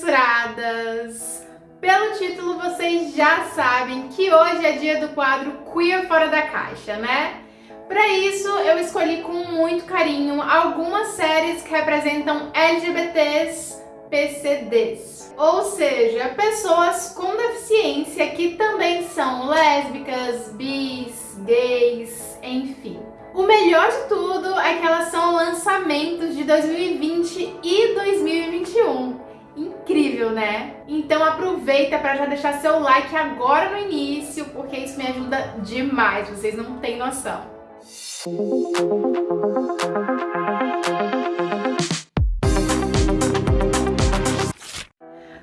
censuradas! Pelo título vocês já sabem que hoje é dia do quadro Queer Fora da Caixa, né? Para isso eu escolhi com muito carinho algumas séries que representam LGBTs PCDs, ou seja, pessoas com deficiência que também são lésbicas, bis, gays, enfim. O melhor de tudo é que elas são lançamentos de 2020 e 2021. Incrível, né? Então aproveita para já deixar seu like agora no início, porque isso me ajuda demais, vocês não têm noção.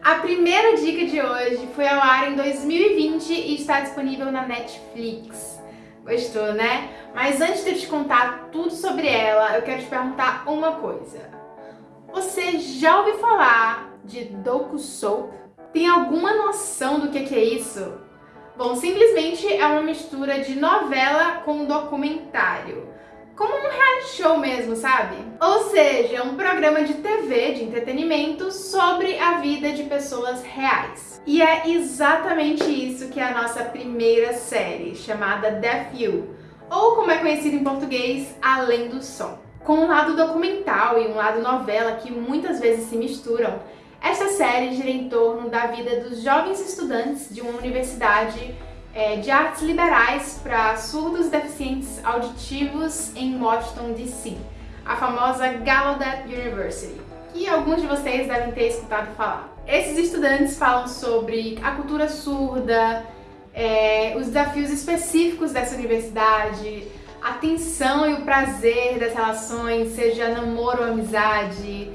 A primeira dica de hoje foi ao ar em 2020 e está disponível na Netflix. Gostou, né? Mas antes de eu te contar tudo sobre ela, eu quero te perguntar uma coisa. Você já ouviu falar de Doku Soap? Tem alguma noção do que é isso? Bom, simplesmente é uma mistura de novela com documentário como um reality show mesmo, sabe? Ou seja, um programa de TV, de entretenimento, sobre a vida de pessoas reais. E é exatamente isso que é a nossa primeira série, chamada Death You, ou como é conhecido em português, Além do Som. Com um lado documental e um lado novela que muitas vezes se misturam, esta série gira em torno da vida dos jovens estudantes de uma universidade é, de artes liberais para surdos deficientes auditivos em Washington, D.C., a famosa Gallaudet University, que alguns de vocês devem ter escutado falar. Esses estudantes falam sobre a cultura surda, é, os desafios específicos dessa universidade, a tensão e o prazer das relações, seja namoro ou amizade,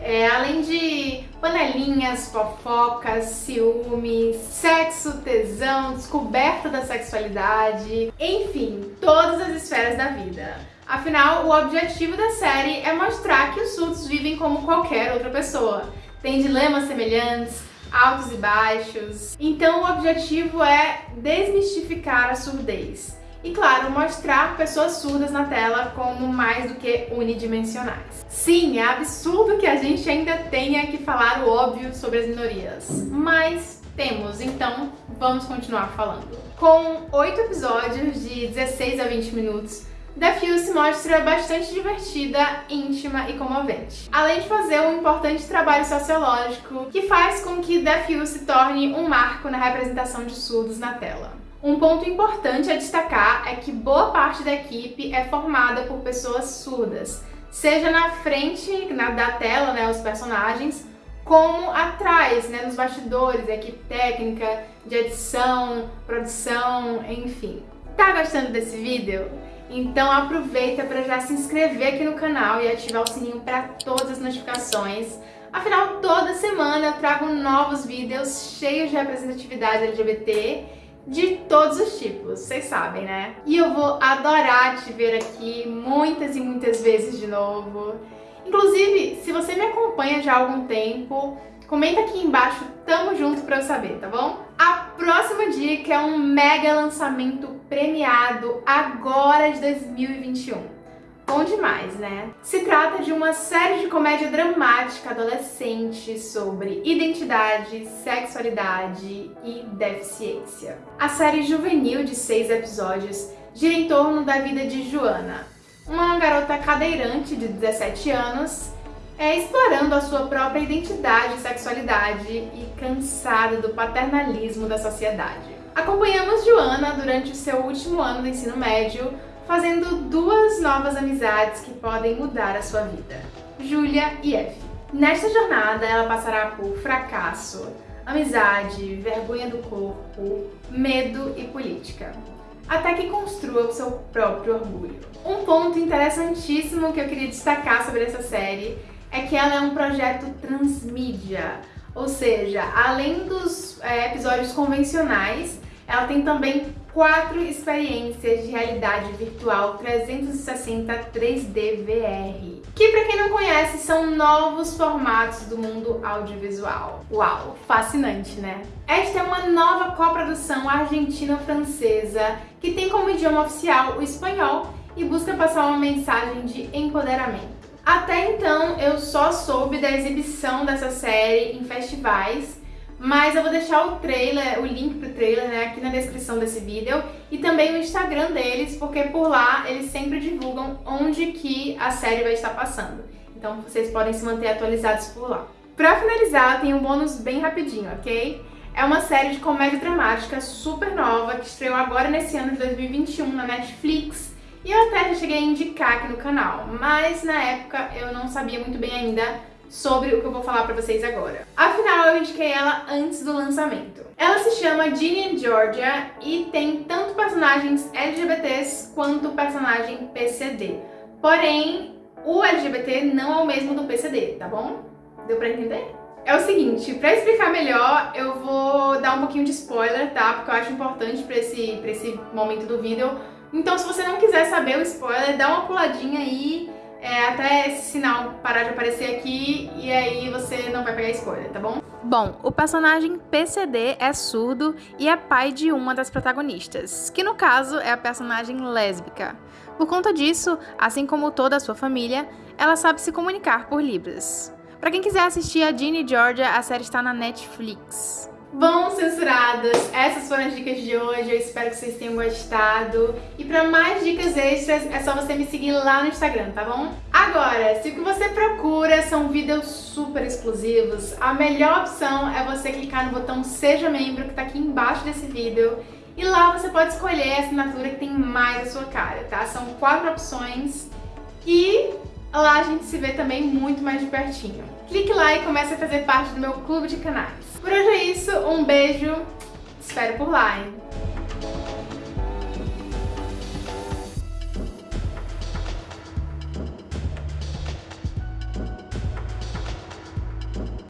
é, além de panelinhas, fofocas, ciúmes, sexo, tesão, descoberta da sexualidade, enfim, todas as esferas da vida. Afinal, o objetivo da série é mostrar que os surdos vivem como qualquer outra pessoa. Tem dilemas semelhantes, altos e baixos. Então o objetivo é desmistificar a surdez e, claro, mostrar pessoas surdas na tela como mais do que unidimensionais. Sim, é absurdo que a gente ainda tenha que falar o óbvio sobre as minorias, mas temos, então vamos continuar falando. Com oito episódios de 16 a 20 minutos, The Fuse se mostra bastante divertida, íntima e comovente. Além de fazer um importante trabalho sociológico que faz com que The Fuse se torne um marco na representação de surdos na tela. Um ponto importante a destacar é que boa parte da equipe é formada por pessoas surdas, seja na frente na, da tela, né, os personagens, como atrás, né, nos bastidores, a equipe técnica, de edição, produção, enfim. Tá gostando desse vídeo? Então aproveita para já se inscrever aqui no canal e ativar o sininho para todas as notificações. Afinal, toda semana eu trago novos vídeos cheios de representatividade LGBT de todos os tipos, vocês sabem, né? E eu vou adorar te ver aqui muitas e muitas vezes de novo. Inclusive, se você me acompanha já há algum tempo, comenta aqui embaixo, tamo junto pra eu saber, tá bom? A próxima dica é um mega lançamento premiado agora de 2021. Bom demais, né? Se trata de uma série de comédia dramática adolescente sobre identidade, sexualidade e deficiência. A série juvenil de seis episódios gira em torno da vida de Joana, uma garota cadeirante de 17 anos, é, explorando a sua própria identidade e sexualidade e cansada do paternalismo da sociedade. Acompanhamos Joana durante o seu último ano do ensino médio fazendo duas novas amizades que podem mudar a sua vida, Julia e F. Nesta jornada, ela passará por fracasso, amizade, vergonha do corpo, medo e política, até que construa o seu próprio orgulho. Um ponto interessantíssimo que eu queria destacar sobre essa série é que ela é um projeto transmídia, ou seja, além dos é, episódios convencionais, ela tem também quatro experiências de realidade virtual 360 3D VR, que para quem não conhece são novos formatos do mundo audiovisual. Uau, fascinante, né? Esta é uma nova coprodução argentina-francesa que tem como idioma oficial o espanhol e busca passar uma mensagem de empoderamento. Até então eu só soube da exibição dessa série em festivais, mas eu vou deixar o trailer, o link pro trailer né, aqui na descrição desse vídeo e também o Instagram deles, porque por lá eles sempre divulgam onde que a série vai estar passando. Então vocês podem se manter atualizados por lá. Pra finalizar, tem um bônus bem rapidinho, ok? É uma série de comédia dramática super nova que estreou agora nesse ano de 2021 na Netflix e eu até já cheguei a indicar aqui no canal, mas na época eu não sabia muito bem ainda sobre o que eu vou falar pra vocês agora. Afinal, eu indiquei ela antes do lançamento. Ela se chama Ginny and Georgia e tem tanto personagens LGBTs quanto personagem PCD. Porém, o LGBT não é o mesmo do PCD, tá bom? Deu pra entender? É o seguinte, pra explicar melhor, eu vou dar um pouquinho de spoiler, tá? Porque eu acho importante pra esse, pra esse momento do vídeo. Então, se você não quiser saber o spoiler, dá uma puladinha aí é, até esse sinal parar de aparecer aqui e aí você não vai pegar spoiler, tá bom? Bom, o personagem PCD é surdo e é pai de uma das protagonistas, que no caso é a personagem lésbica. Por conta disso, assim como toda a sua família, ela sabe se comunicar por Libras. Para quem quiser assistir a Ginny Georgia, a série está na Netflix. Bom, censuradas, essas foram as dicas de hoje, eu espero que vocês tenham gostado. E para mais dicas extras, é só você me seguir lá no Instagram, tá bom? Agora, se o que você procura são vídeos super exclusivos, a melhor opção é você clicar no botão Seja Membro, que tá aqui embaixo desse vídeo, e lá você pode escolher a assinatura que tem mais a sua cara, tá? São quatro opções e lá a gente se vê também muito mais de pertinho. Clique lá e comece a fazer parte do meu clube de canais. Por hoje é isso, um beijo, espero por lá, hein?